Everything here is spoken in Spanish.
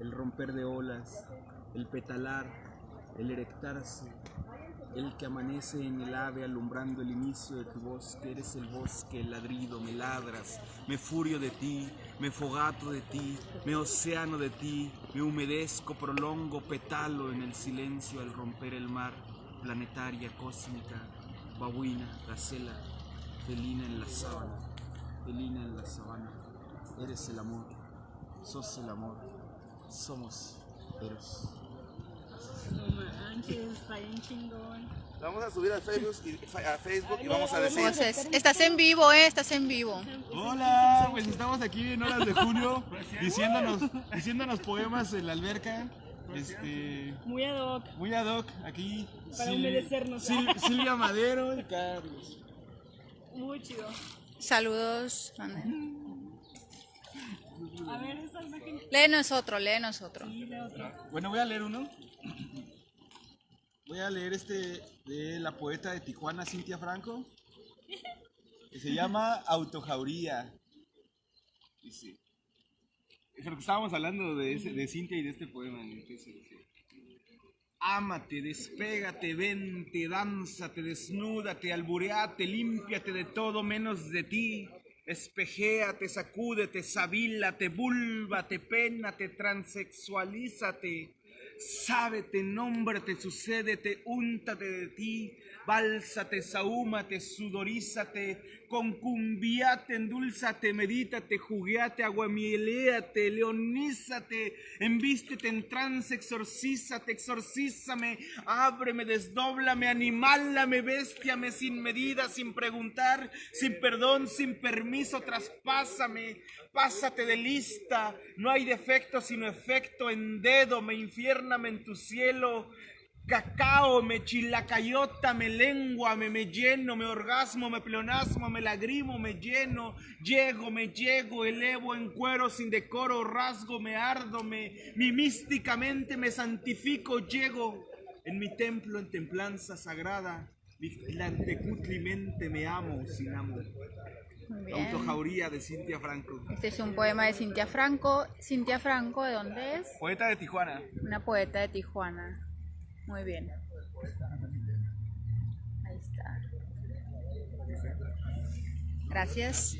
el romper de olas, el petalar, el erectarse, el que amanece en el ave alumbrando el inicio de tu bosque, eres el bosque, el ladrido, me ladras, me furio de ti, me fogato de ti, me océano de ti, me humedezco, prolongo, petalo en el silencio al romper el mar, planetaria, cósmica, babuina, gacela, felina en la sábana, felina en la sabana, eres el amor, sos el amor, somos Eros. No manches, está bien chingón. Vamos a subir a Facebook y, a Facebook y vamos a decir. Entonces, estás en vivo, ¿eh? Estás en vivo. Hola, pues estamos aquí en horas de junio diciéndonos, diciéndonos poemas en la alberca. Este, Muy ad hoc. muy ad hoc, aquí. Para Sil- humedecernos. Sil- Silvia Madero y Carlos. Muy chido. Saludos. Ande. A ver, esa imagen. Léenos otro, léenos otro. De otro. Bueno, voy a leer uno. Voy a leer este de la poeta de Tijuana, Cintia Franco, que se llama Autojauría. Dice, Pero que estábamos hablando de, ese- de Cintia y de este poema. Entonces, Ámate, despégate, vente, dánzate, desnúdate, albureate, límpiate de todo menos de ti. Espejéate, sacúdete, savílate, búlvate, pénate, transexualízate. Sábete, nómbrate, sucédete, úntate de ti, bálsate, sahúmate, sudorízate, concumbiate, endulzate, medítate, jugueate, aguamieléate, leonízate, envístete en trance, exorcízate, exorcízame, ábreme, desdóblame, animálame, bestiame sin medida, sin preguntar, sin perdón, sin permiso, traspásame, pásate de lista, no hay defecto sino efecto en dedo, me infiername en tu cielo, cacao, me chilacayota, me lengua, me, me lleno, me orgasmo, me pleonasmo, me lagrimo, me lleno, llego, me llego, elevo en cuero sin decoro, rasgo, me ardo, me, mi místicamente me santifico, llego en mi templo en templanza sagrada, Mictlantecutlimente me amo sin amor. Autojauría de Cintia Franco. Este es un poema de Cintia Franco. Cintia Franco, ¿de dónde es? Poeta de Tijuana. Una poeta de Tijuana. Muy bien. Ahí está. Gracias.